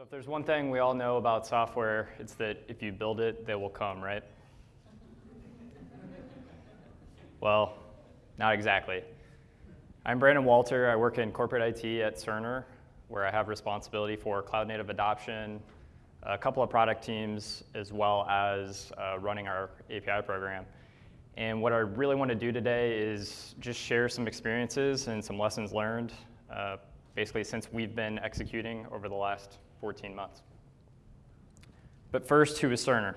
So if there's one thing we all know about software, it's that if you build it, they will come, right? well, not exactly. I'm Brandon Walter. I work in corporate IT at Cerner, where I have responsibility for cloud native adoption, a couple of product teams, as well as uh, running our API program. And what I really want to do today is just share some experiences and some lessons learned, uh, basically since we've been executing over the last 14 months. But first, who is Cerner?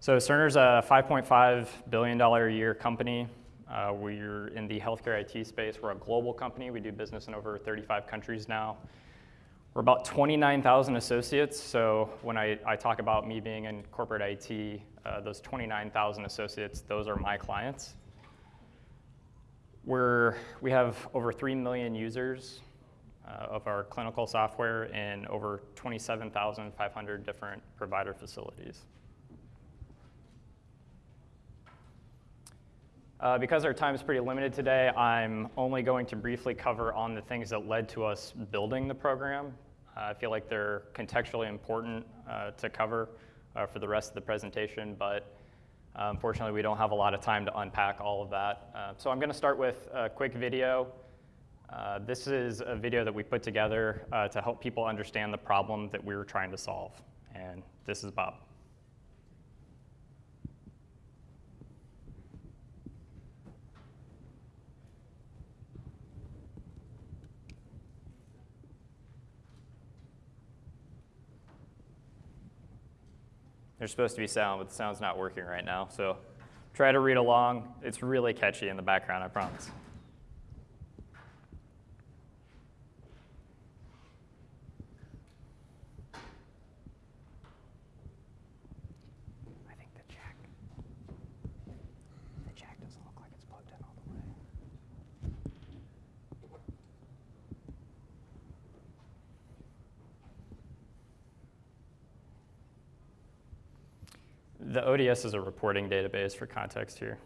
So Cerner's a $5.5 billion a year company. Uh, we're in the healthcare IT space. We're a global company. We do business in over 35 countries now. We're about 29,000 associates. So when I, I, talk about me being in corporate IT, uh, those 29,000 associates, those are my clients. We're, we have over 3 million users of our clinical software in over 27,500 different provider facilities. Uh, because our time is pretty limited today, I'm only going to briefly cover on the things that led to us building the program. Uh, I feel like they're contextually important uh, to cover uh, for the rest of the presentation, but uh, unfortunately we don't have a lot of time to unpack all of that. Uh, so I'm going to start with a quick video uh, this is a video that we put together uh, to help people understand the problem that we were trying to solve. And this is Bob. There's supposed to be sound, but the sound's not working right now. So try to read along. It's really catchy in the background, I promise. ODS is a reporting database for context here.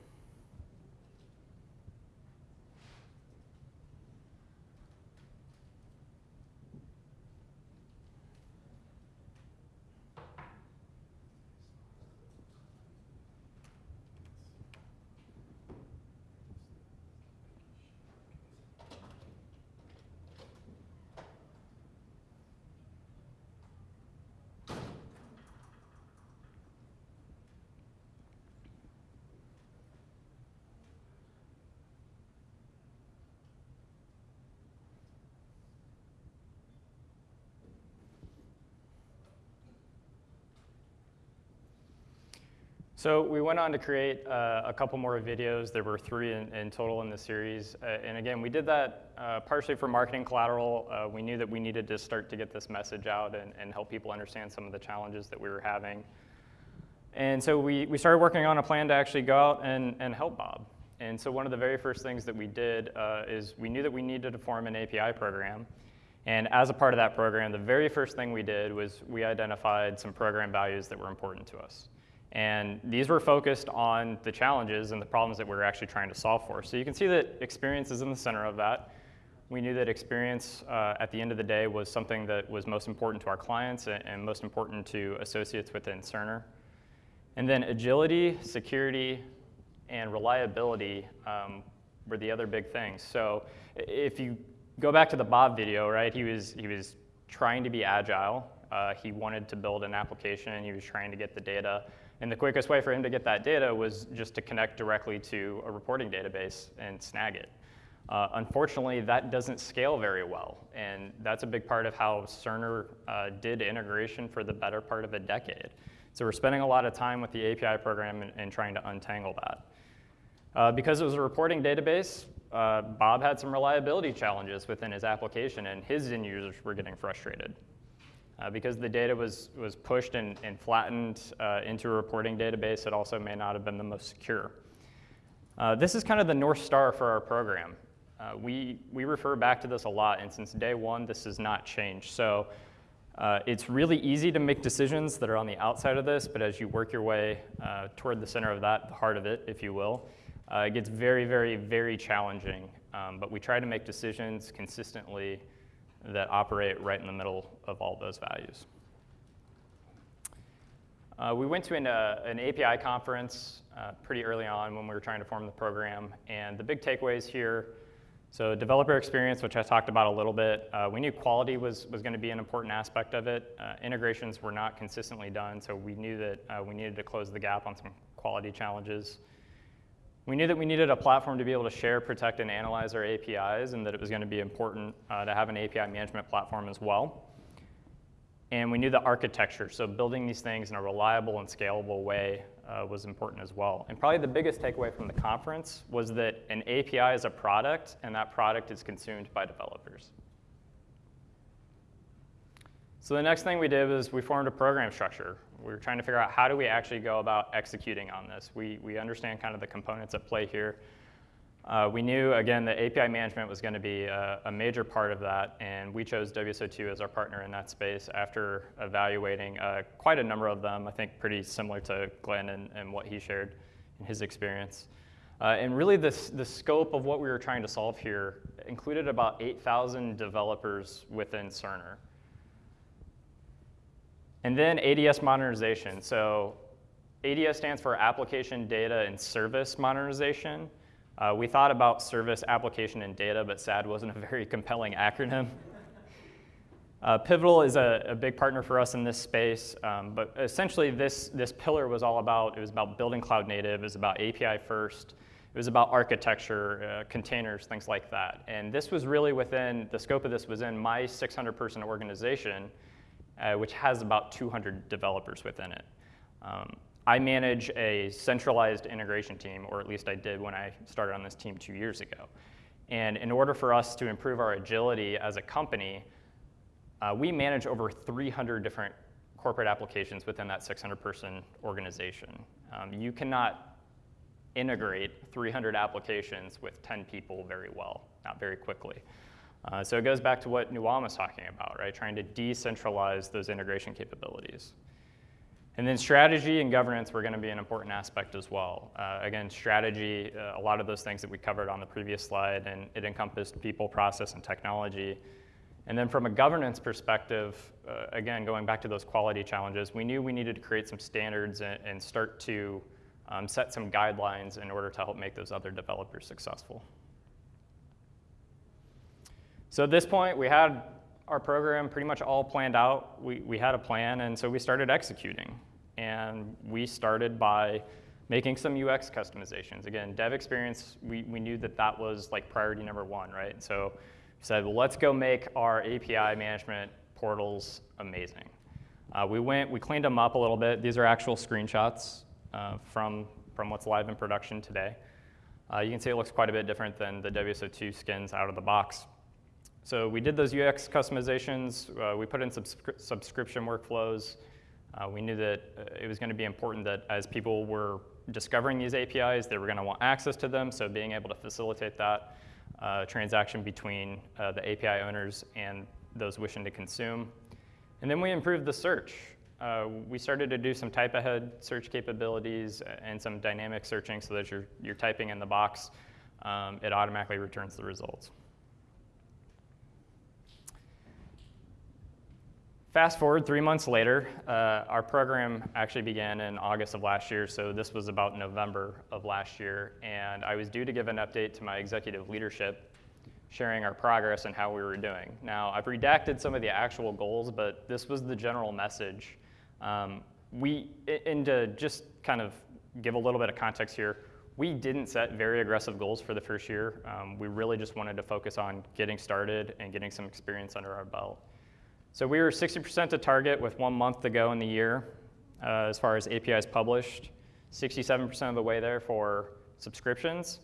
So we went on to create uh, a couple more videos. There were three in, in total in the series. Uh, and again, we did that uh, partially for marketing collateral. Uh, we knew that we needed to start to get this message out and, and, help people understand some of the challenges that we were having. And so we, we started working on a plan to actually go out and, and help Bob. And so one of the very first things that we did uh, is we knew that we needed to form an API program. And as a part of that program, the very first thing we did was we identified some program values that were important to us. And these were focused on the challenges and the problems that we were actually trying to solve for. So you can see that experience is in the center of that. We knew that experience uh, at the end of the day was something that was most important to our clients and, and most important to associates within Cerner. And then agility, security, and reliability um, were the other big things. So if you go back to the Bob video, right, he was, he was trying to be agile. Uh, he wanted to build an application and he was trying to get the data and the quickest way for him to get that data was just to connect directly to a reporting database and snag it. Uh, unfortunately, that doesn't scale very well, and that's a big part of how Cerner uh, did integration for the better part of a decade. So we're spending a lot of time with the API program and, and trying to untangle that. Uh, because it was a reporting database, uh, Bob had some reliability challenges within his application, and his end users were getting frustrated. Uh, because the data was, was pushed and, and flattened uh, into a reporting database, it also may not have been the most secure. Uh, this is kind of the North Star for our program. Uh, we, we refer back to this a lot, and since day one, this has not changed. So uh, it's really easy to make decisions that are on the outside of this, but as you work your way uh, toward the center of that, the heart of it, if you will, it gets very, very, very challenging. Um, but we try to make decisions consistently that operate right in the middle of all those values. Uh, we went to an, uh, an API conference uh, pretty early on when we were trying to form the program, and the big takeaways here, so developer experience, which I talked about a little bit, uh, we knew quality was, was gonna be an important aspect of it. Uh, integrations were not consistently done, so we knew that uh, we needed to close the gap on some quality challenges. We knew that we needed a platform to be able to share, protect, and analyze our APIs, and that it was gonna be important to have an API management platform as well. And we knew the architecture, so building these things in a reliable and scalable way uh, was important as well. And probably the biggest takeaway from the conference was that an API is a product, and that product is consumed by developers. So the next thing we did was we formed a program structure. We were trying to figure out how do we actually go about executing on this. We, we understand kind of the components at play here. Uh, we knew, again, that API management was going to be a, a, major part of that, and we chose WSO2 as our partner in that space after evaluating uh, quite a number of them, I think pretty similar to Glenn and, and what he shared in his experience. Uh, and really, this, the scope of what we were trying to solve here included about 8,000 developers within Cerner. And then ADS modernization. So ADS stands for Application Data and Service Modernization. Uh, we thought about service, application, and data, but SAD wasn't a very compelling acronym. Uh, Pivotal is a, a, big partner for us in this space, um, but essentially this, this pillar was all about, it was about building cloud native, it was about API first, it was about architecture, uh, containers, things like that. And this was really within, the scope of this was in my 600 person organization, uh, which has about 200 developers within it. Um, I manage a centralized integration team, or at least I did when I started on this team two years ago. And in order for us to improve our agility as a company, uh, we manage over 300 different corporate applications within that 600 person organization. Um, you cannot integrate 300 applications with 10 people very well, not very quickly. Uh, so it goes back to what Nuwan was talking about, right? Trying to decentralize those integration capabilities. And then strategy and governance were going to be an important aspect as well. Uh, again, strategy, uh, a lot of those things that we covered on the previous slide, and it encompassed people, process, and technology. And then from a governance perspective, uh, again, going back to those quality challenges, we knew we needed to create some standards and, and start to um, set some guidelines in order to help make those other developers successful. So at this point, we had our program pretty much all planned out. We, we had a plan, and so we started executing. And we started by making some UX customizations. Again, dev experience, we, we knew that that was like priority number one, right? So we said, well, let's go make our API management portals amazing. Uh, we went, we cleaned them up a little bit. These are actual screenshots uh, from, from what's live in production today. Uh, you can see it looks quite a bit different than the WSO2 skins out of the box. So we did those UX customizations. Uh, we put in subscri subscription workflows. Uh, we knew that uh, it was going to be important that as people were discovering these APIs, they were going to want access to them. So being able to facilitate that uh, transaction between uh, the API owners and those wishing to consume. And then we improved the search. Uh, we started to do some type ahead search capabilities and some dynamic searching so that you're, you're typing in the box, um, it automatically returns the results. Fast forward three months later, uh, our program actually began in August of last year, so this was about November of last year, and I was due to give an update to my executive leadership sharing our progress and how we were doing. Now, I've redacted some of the actual goals, but this was the general message. Um, we, and to just kind of give a little bit of context here, we didn't set very aggressive goals for the first year. Um, we really just wanted to focus on getting started and getting some experience under our belt. So we were 60% to target with one month to go in the year uh, as far as APIs published, 67% of the way there for subscriptions,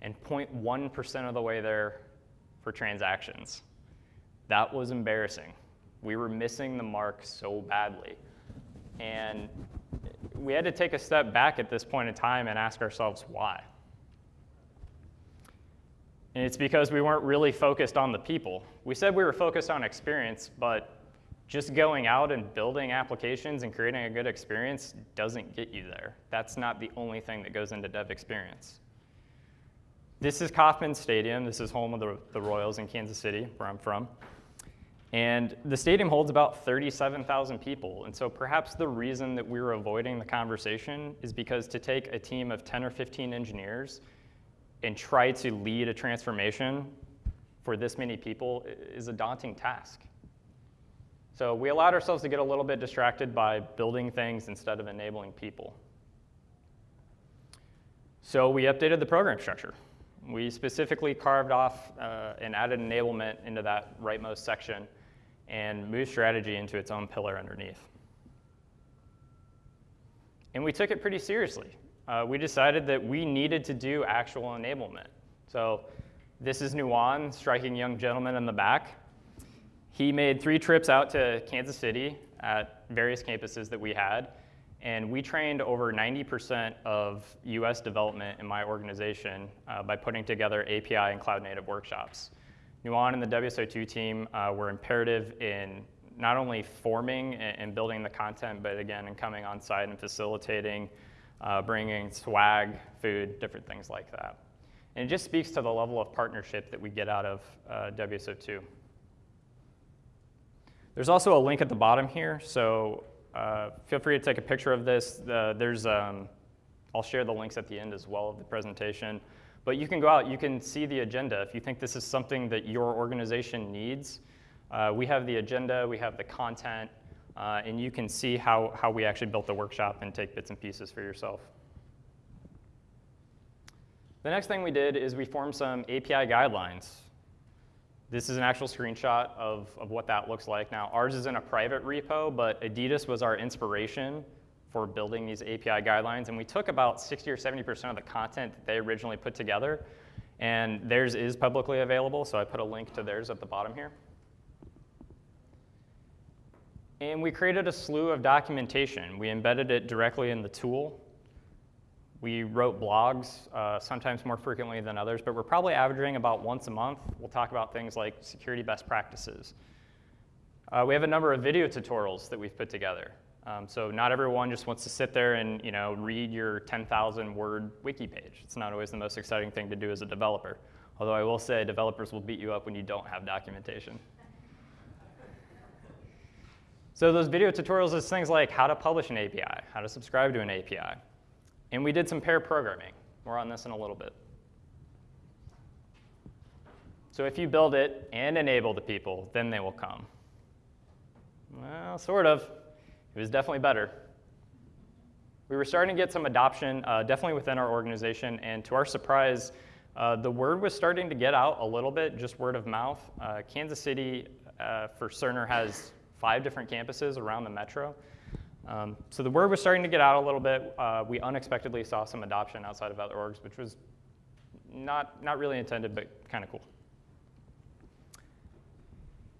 and 0.1% of the way there for transactions. That was embarrassing. We were missing the mark so badly. And we had to take a step back at this point in time and ask ourselves why. And it's because we weren't really focused on the people. We said we were focused on experience, but just going out and building applications and creating a good experience doesn't get you there. That's not the only thing that goes into dev experience. This is Kauffman Stadium. This is home of the, the Royals in Kansas City, where I'm from. And the stadium holds about 37,000 people. And so perhaps the reason that we were avoiding the conversation is because to take a team of 10 or 15 engineers and try to lead a transformation for this many people is a daunting task. So we allowed ourselves to get a little bit distracted by building things instead of enabling people. So we updated the program structure. We specifically carved off uh, and added enablement into that rightmost section and moved strategy into its own pillar underneath. And we took it pretty seriously. Uh, we decided that we needed to do actual enablement. So this is Nuwan, striking young gentleman in the back. He made three trips out to Kansas City at various campuses that we had and we trained over 90% of US development in my organization uh, by putting together API and cloud native workshops. Nuwan and the WSO2 team uh, were imperative in not only forming and, building the content, but again, in coming on site and facilitating, uh, bringing swag, food, different things like that. And it just speaks to the level of partnership that we get out of uh, WSO2. There's also a link at the bottom here. So uh, feel free to take a picture of this. Uh, there's, um, I'll share the links at the end as well of the presentation. But you can go out, you can see the agenda. If you think this is something that your organization needs, uh, we have the agenda, we have the content, uh, and you can see how, how we actually built the workshop and take bits and pieces for yourself. The next thing we did is we formed some API guidelines. This is an actual screenshot of, of what that looks like. Now, ours is in a private repo, but Adidas was our inspiration for building these API guidelines, and we took about 60 or 70% of the content that they originally put together, and theirs is publicly available, so I put a link to theirs at the bottom here. And we created a slew of documentation. We embedded it directly in the tool, we wrote blogs, uh, sometimes more frequently than others, but we're probably averaging about once a month. We'll talk about things like security best practices. Uh, we have a number of video tutorials that we've put together. Um, so not everyone just wants to sit there and you know read your 10,000 word wiki page. It's not always the most exciting thing to do as a developer. Although I will say developers will beat you up when you don't have documentation. So those video tutorials is things like how to publish an API, how to subscribe to an API, and we did some pair programming. More on this in a little bit. So if you build it and enable the people, then they will come. Well, sort of. It was definitely better. We were starting to get some adoption, uh, definitely within our organization, and to our surprise, uh, the word was starting to get out a little bit, just word of mouth. Uh, Kansas City, uh, for Cerner, has five different campuses around the metro. Um, so the word was starting to get out a little bit. Uh, we unexpectedly saw some adoption outside of other orgs, which was not, not really intended, but kind of cool.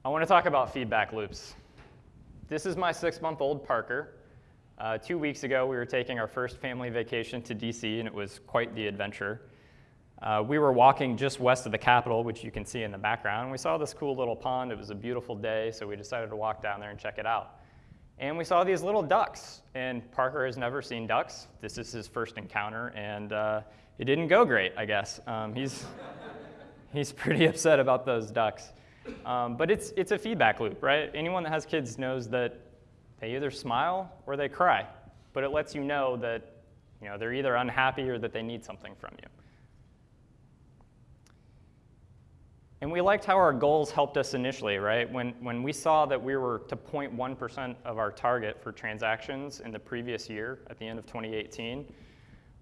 I want to talk about feedback loops. This is my six-month-old Parker. Uh, two weeks ago, we were taking our first family vacation to DC, and it was quite the adventure. Uh, we were walking just west of the Capitol, which you can see in the background. We saw this cool little pond. It was a beautiful day, so we decided to walk down there and check it out. And we saw these little ducks, and Parker has never seen ducks. This is his first encounter, and uh, it didn't go great, I guess. Um, he's, he's pretty upset about those ducks. Um, but it's, it's a feedback loop, right? Anyone that has kids knows that they either smile or they cry, but it lets you know that you know, they're either unhappy or that they need something from you. And we liked how our goals helped us initially, right? When, when we saw that we were to 0.1% of our target for transactions in the previous year at the end of 2018,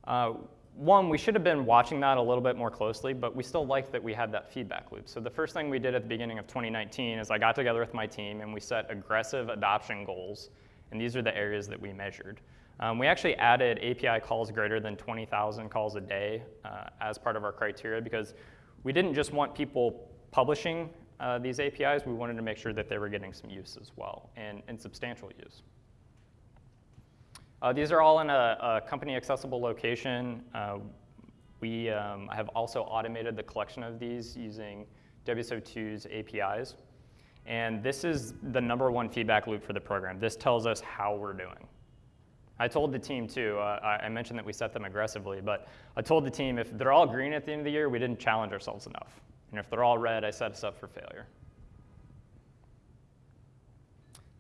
uh, one, we should have been watching that a little bit more closely, but we still liked that we had that feedback loop. So the first thing we did at the beginning of 2019 is I got together with my team and we set aggressive adoption goals, and these are the areas that we measured. Um, we actually added API calls greater than 20,000 calls a day uh, as part of our criteria because we didn't just want people publishing uh, these APIs, we wanted to make sure that they were getting some use as well, and, and substantial use. Uh, these are all in a, a company accessible location. Uh, we um, have also automated the collection of these using WSO2's APIs. And this is the number one feedback loop for the program. This tells us how we're doing. I told the team too, uh, I mentioned that we set them aggressively, but I told the team if they're all green at the end of the year, we didn't challenge ourselves enough. And if they're all red, I set us up for failure.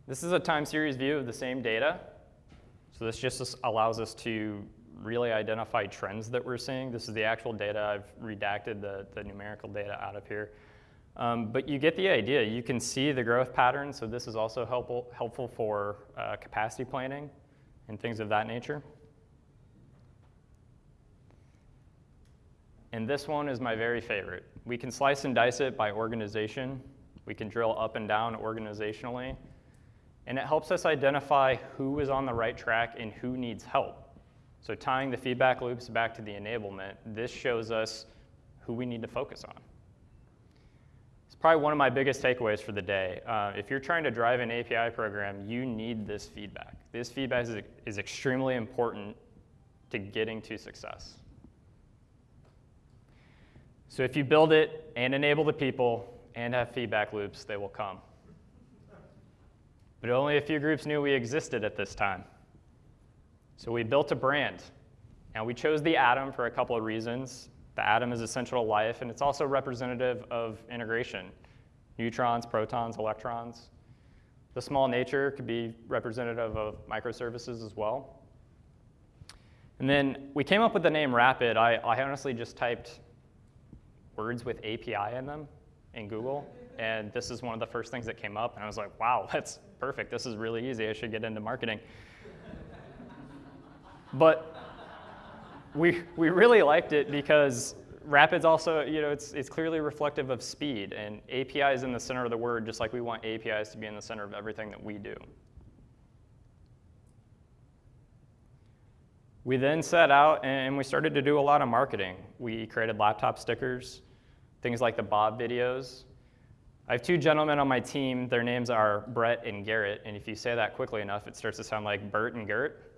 This is a time series view of the same data. So this just allows us to really identify trends that we're seeing. This is the actual data. I've redacted the, the numerical data out of here. Um, but you get the idea. You can see the growth pattern, so this is also helpful, helpful for uh, capacity planning and things of that nature. And this one is my very favorite. We can slice and dice it by organization. We can drill up and down organizationally. And it helps us identify who is on the right track and who needs help. So tying the feedback loops back to the enablement, this shows us who we need to focus on. It's probably one of my biggest takeaways for the day. Uh, if you're trying to drive an API program, you need this feedback. This feedback is, is extremely important to getting to success. So if you build it and enable the people and have feedback loops, they will come. But only a few groups knew we existed at this time. So we built a brand, and we chose the atom for a couple of reasons. The atom is essential to life, and it's also representative of integration. Neutrons, protons, electrons. The small nature could be representative of microservices as well. And then we came up with the name Rapid. I, I honestly just typed words with API in them in Google, and this is one of the first things that came up, and I was like, wow, that's perfect. This is really easy. I should get into marketing. But we, we really liked it because Rapid's also, you know, it's, it's clearly reflective of speed, and API is in the center of the word, just like we want APIs to be in the center of everything that we do. We then set out and we started to do a lot of marketing. We created laptop stickers, things like the Bob videos. I have two gentlemen on my team. Their names are Brett and Garrett, and if you say that quickly enough, it starts to sound like Bert and Gert.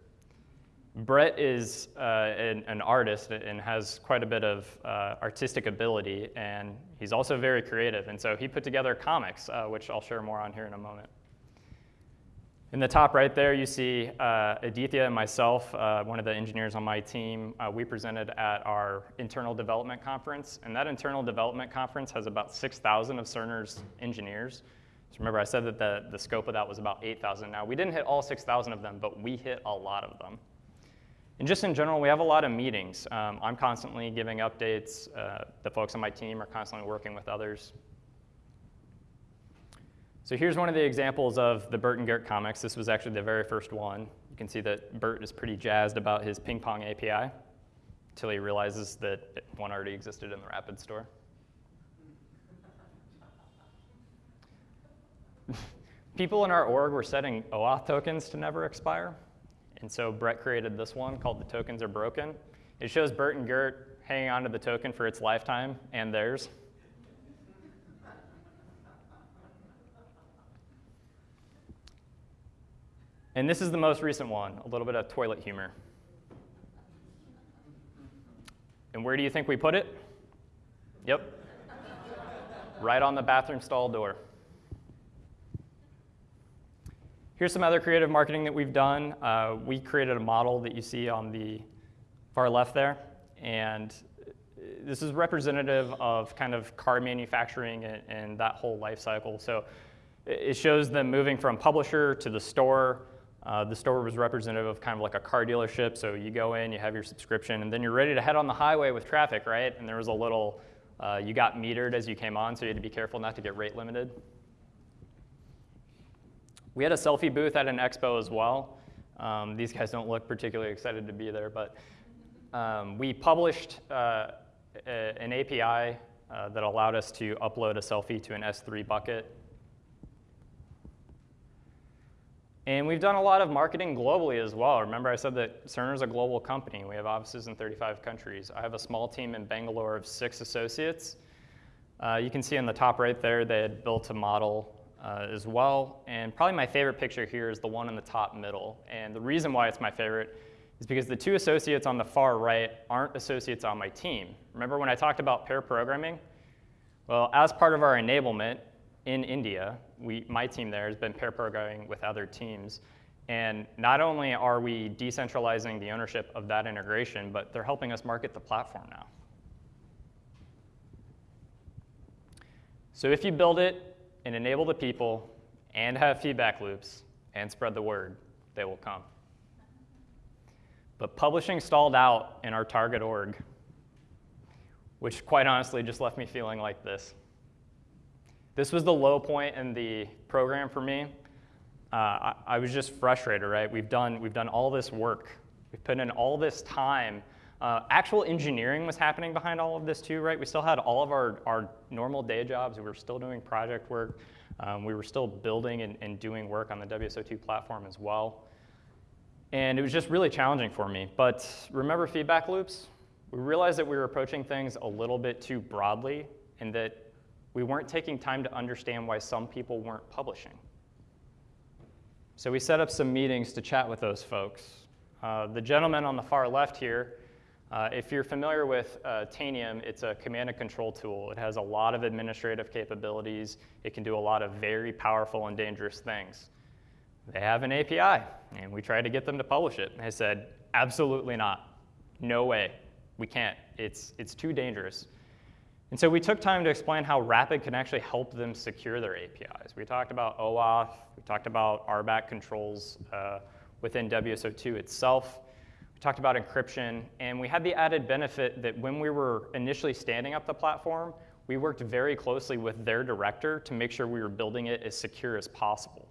Brett is uh, an, an, artist and has quite a bit of uh, artistic ability, and he's also very creative. And so he put together comics, uh, which I'll share more on here in a moment. In the top right there, you see uh, Aditya and myself, uh, one of the engineers on my team. Uh, we presented at our internal development conference, and that internal development conference has about 6,000 of Cerner's engineers. So remember, I said that the, the scope of that was about 8,000. Now, we didn't hit all 6,000 of them, but we hit a lot of them. And just in general, we have a lot of meetings. Um, I'm constantly giving updates. Uh, the folks on my team are constantly working with others. So here's one of the examples of the Bert and Gert comics. This was actually the very first one. You can see that Bert is pretty jazzed about his ping pong API until he realizes that one already existed in the Rapid store. People in our org were setting OAuth tokens to never expire. And so Brett created this one called The Tokens Are Broken. It shows Bert and Gert hanging onto the token for its lifetime and theirs. And this is the most recent one, a little bit of toilet humor. And where do you think we put it? Yep. right on the bathroom stall door. Here's some other creative marketing that we've done. Uh, we created a model that you see on the far left there, and this is representative of kind of car manufacturing and, and that whole life cycle. So it shows them moving from publisher to the store. Uh, the store was representative of kind of like a car dealership. So you go in, you have your subscription, and then you're ready to head on the highway with traffic, right? And there was a little, uh, you got metered as you came on, so you had to be careful not to get rate limited. We had a selfie booth at an expo as well. Um, these guys don't look particularly excited to be there, but um, we published uh, a, an API uh, that allowed us to upload a selfie to an S3 bucket. And we've done a lot of marketing globally as well. Remember I said that Cerner is a global company. We have offices in 35 countries. I have a small team in Bangalore of six associates. Uh, you can see in the top right there, they had built a model uh, as well. And probably my favorite picture here is the one in the top middle. And the reason why it's my favorite is because the two associates on the far right aren't associates on my team. Remember when I talked about pair programming? Well, as part of our enablement in India, we, my team there has been pair programming with other teams. And not only are we decentralizing the ownership of that integration, but they're helping us market the platform now. So if you build it and enable the people and have feedback loops, and spread the word, they will come. But publishing stalled out in our target org, which quite honestly just left me feeling like this. This was the low point in the program for me. Uh, I, I, was just frustrated, right? We've done, we've done all this work. We've put in all this time. Uh, actual engineering was happening behind all of this too, right? We still had all of our, our normal day jobs. We were still doing project work. Um, we were still building and, and doing work on the WSO2 platform as well. And it was just really challenging for me. But remember feedback loops? We realized that we were approaching things a little bit too broadly and that we weren't taking time to understand why some people weren't publishing. So we set up some meetings to chat with those folks. Uh, the gentleman on the far left here, uh, if you're familiar with uh, Tanium, it's a command and control tool. It has a lot of administrative capabilities. It can do a lot of very powerful and dangerous things. They have an API, and we tried to get them to publish it. They said, absolutely not. No way. We can't. It's, it's too dangerous. And so we took time to explain how Rapid can actually help them secure their APIs. We talked about OAuth, we talked about RBAC controls uh, within WSO2 itself. We talked about encryption, and we had the added benefit that when we were initially standing up the platform, we worked very closely with their director to make sure we were building it as secure as possible.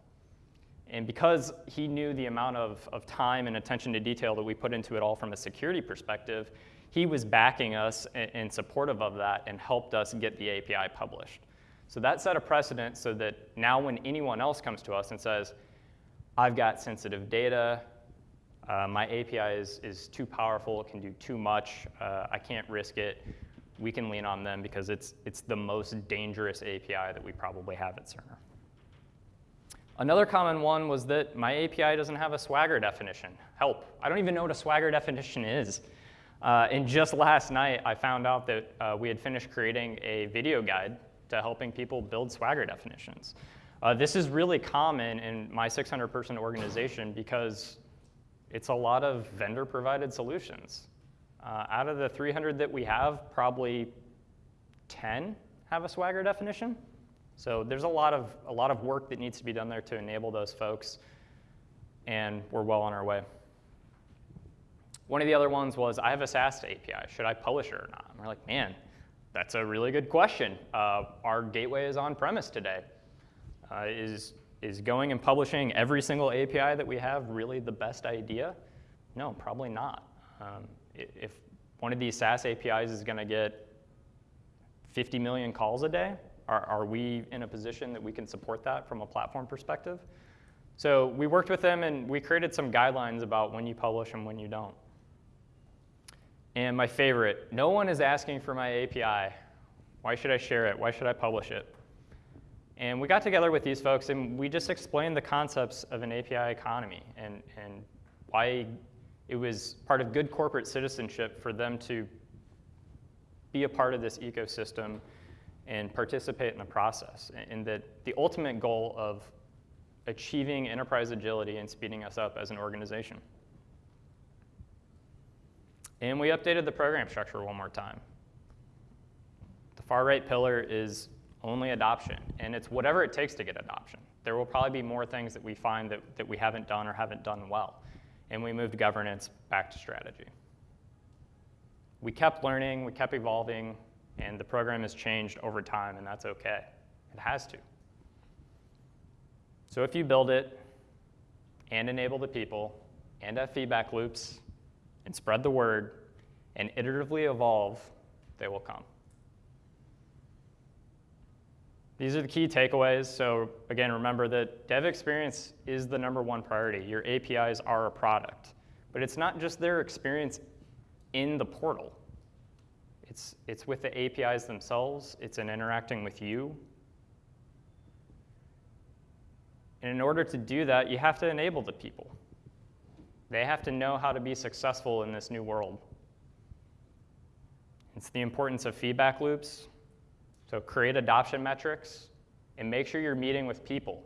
And because he knew the amount of, of time and attention to detail that we put into it all from a security perspective, he was backing us and supportive of that and helped us get the API published. So that set a precedent so that now when anyone else comes to us and says, I've got sensitive data, uh, my API is, is too powerful, it can do too much, uh, I can't risk it, we can lean on them because it's, it's the most dangerous API that we probably have at Cerner. Another common one was that my API doesn't have a Swagger definition. Help, I don't even know what a Swagger definition is. Uh, and just last night, I found out that uh, we had finished creating a video guide to helping people build Swagger definitions. Uh, this is really common in my 600 person organization because it's a lot of vendor provided solutions. Uh, out of the 300 that we have, probably 10 have a Swagger definition. So there's a lot of, a lot of work that needs to be done there to enable those folks, and we're well on our way. One of the other ones was, I have a SaaS API. Should I publish it or not? And we're like, man, that's a really good question. Uh, our gateway is on premise today. Uh, is, is going and publishing every single API that we have really the best idea? No, probably not. Um, if one of these SaaS APIs is going to get 50 million calls a day, are, are we in a position that we can support that from a platform perspective? So we worked with them and we created some guidelines about when you publish and when you don't. And my favorite, no one is asking for my API. Why should I share it? Why should I publish it? And we got together with these folks and we just explained the concepts of an API economy and, and why it was part of good corporate citizenship for them to be a part of this ecosystem and participate in the process. And that the ultimate goal of achieving enterprise agility and speeding us up as an organization. And we updated the program structure one more time. The far right pillar is only adoption, and it's whatever it takes to get adoption. There will probably be more things that we find that, that we haven't done or haven't done well. And we moved governance back to strategy. We kept learning, we kept evolving, and the program has changed over time, and that's okay. It has to. So if you build it and enable the people and have feedback loops and spread the word and iteratively evolve, they will come. These are the key takeaways. So again, remember that dev experience is the number one priority. Your APIs are a product. But it's not just their experience in the portal. It's, it's with the APIs themselves. It's in interacting with you. And in order to do that, you have to enable the people. They have to know how to be successful in this new world. It's the importance of feedback loops. So create adoption metrics and make sure you're meeting with people.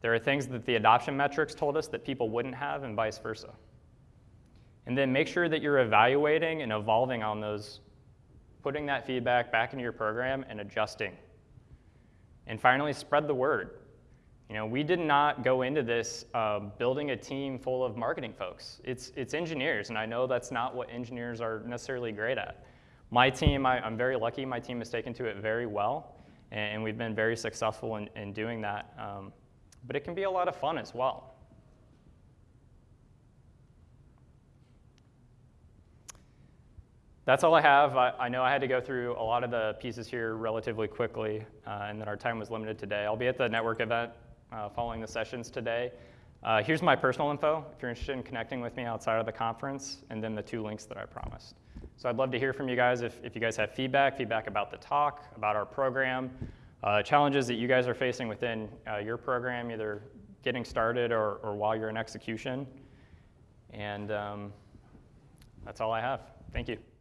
There are things that the adoption metrics told us that people wouldn't have and vice versa. And then make sure that you're evaluating and evolving on those, putting that feedback back into your program and adjusting. And finally, spread the word. You know, we did not go into this uh, building a team full of marketing folks. It's, it's engineers, and I know that's not what engineers are necessarily great at. My team, I, am very lucky, my team has taken to it very well, and, we've been very successful in, in doing that. Um, but it can be a lot of fun as well. That's all I have. I, I, know I had to go through a lot of the pieces here relatively quickly, uh, and that our time was limited today. I'll be at the network event uh, following the sessions today. Uh, here's my personal info if you're interested in connecting with me outside of the conference, and then the two links that I promised. So I'd love to hear from you guys if, if you guys have feedback, feedback about the talk, about our program, uh, challenges that you guys are facing within uh, your program, either getting started or, or while you're in execution. And um, that's all I have. Thank you.